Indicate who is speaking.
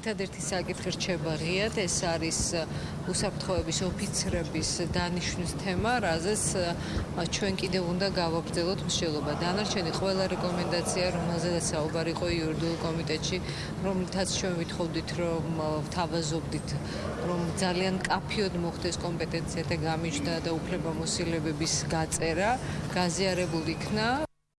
Speaker 1: ერთადერთი საკითხი რჩება ღიად, ეს არის უსაფრთხოების ოფიცრების დანიშვნის თემა, რაზეც ჩვენ კიდევ უნდა გავაგრძელოთ მსჯელობა. დანარჩენი ყველა რეკომენდაცია, რომელზედაც საუბარი იყო იურიდიულ კომიტეტში, რომლითაც ჩვენ ვითხოვდით, რომ თავაზობდით, რომ ძალიან კაფიოდ მოხდეს კომპეტენციათა გამიჯდა და უფლებამოსილებების გაწერა, გაზიარებულ იქნა.